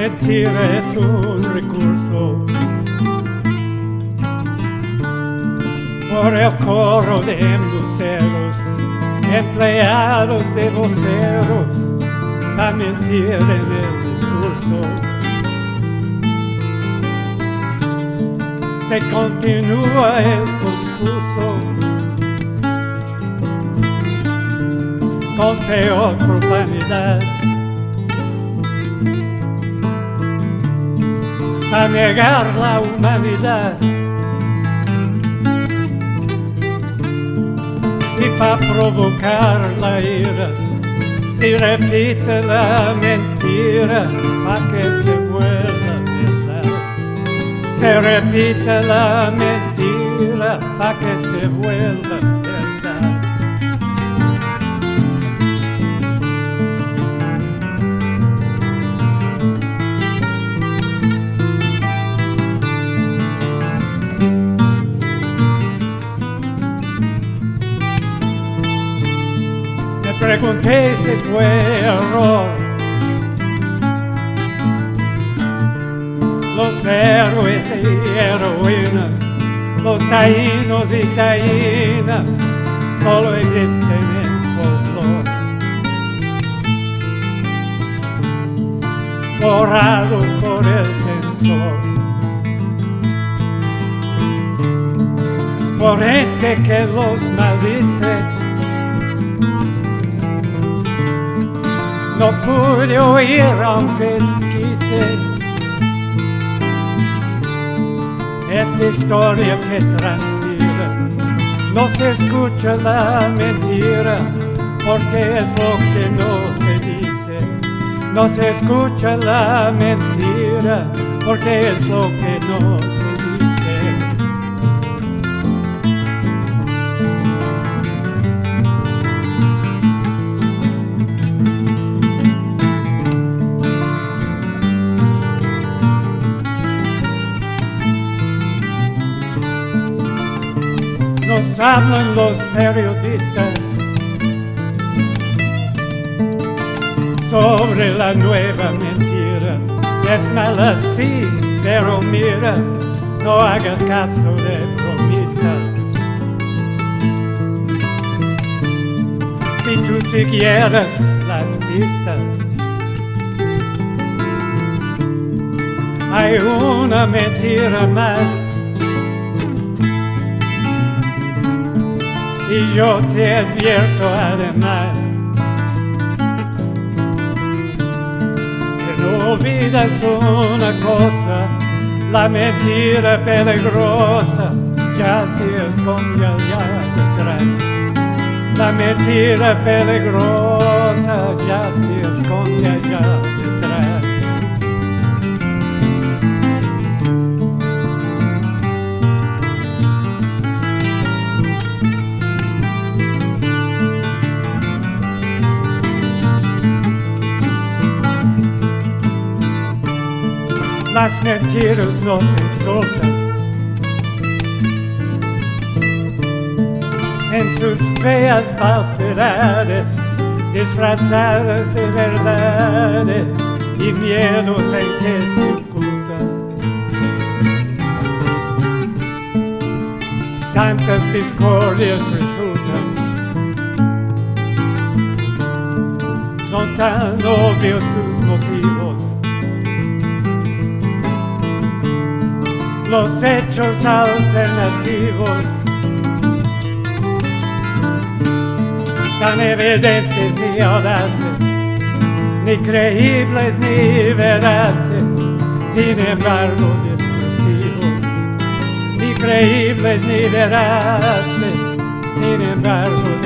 mentira es un recurso por el coro de embusteros, empleados de voceros, a mentir en el discurso. Se continúa el concurso con peor profanidad. A negar la humanidad y para provocar la ira si repite la mentira para que se vuelva verdad se repite la mentira para que se vuelva pregunté si fue error. Los héroes y heroínas, los taínos y taínas, solo existen en folclore. Borrados por el censor. Por gente que los maldice no pude oír aunque quise. Esta historia que transpira no se escucha la mentira porque es lo que no se dice. No se escucha la mentira porque es lo que no se nos hablan los periodistas sobre la nueva mentira. Es mala sí, pero mira, no hagas caso de bromistas. Si tú siguieras las pistas, hay una mentira más y yo te advierto además que no olvidas una cosa, la mentira peligrosa ya se esconde allá detrás. La mentira peligrosa ya se esconde allá las mentiras no se soltan. En sus feas falsedades, disfrazadas de verdades y miedos en que se ocultan. Tantas discordias resultan. Son tan obvios los hechos alternativos. Tan evidentes y audaces, ni creíbles ni veraces, sin embargo destructivos, ni creíbles ni veraces, sin embargo